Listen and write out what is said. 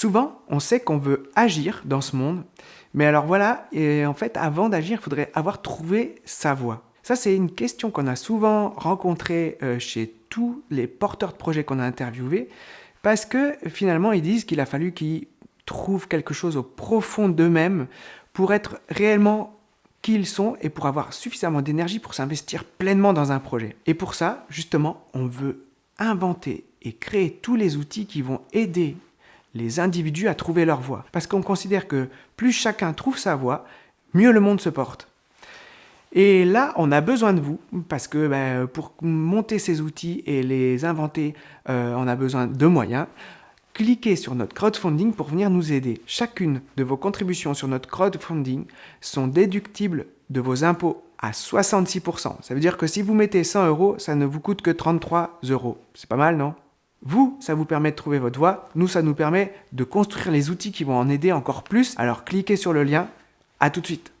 Souvent, on sait qu'on veut agir dans ce monde, mais alors voilà, et en fait, avant d'agir, il faudrait avoir trouvé sa voie. Ça, c'est une question qu'on a souvent rencontrée euh, chez tous les porteurs de projets qu'on a interviewés, parce que finalement, ils disent qu'il a fallu qu'ils trouvent quelque chose au profond d'eux-mêmes pour être réellement qui ils sont et pour avoir suffisamment d'énergie pour s'investir pleinement dans un projet. Et pour ça, justement, on veut inventer et créer tous les outils qui vont aider les individus à trouver leur voie. Parce qu'on considère que plus chacun trouve sa voie, mieux le monde se porte. Et là, on a besoin de vous, parce que ben, pour monter ces outils et les inventer, euh, on a besoin de moyens. Cliquez sur notre crowdfunding pour venir nous aider. Chacune de vos contributions sur notre crowdfunding sont déductibles de vos impôts à 66%. Ça veut dire que si vous mettez 100 euros, ça ne vous coûte que 33 euros. C'est pas mal, non? Vous, ça vous permet de trouver votre voie. Nous, ça nous permet de construire les outils qui vont en aider encore plus. Alors cliquez sur le lien. À tout de suite.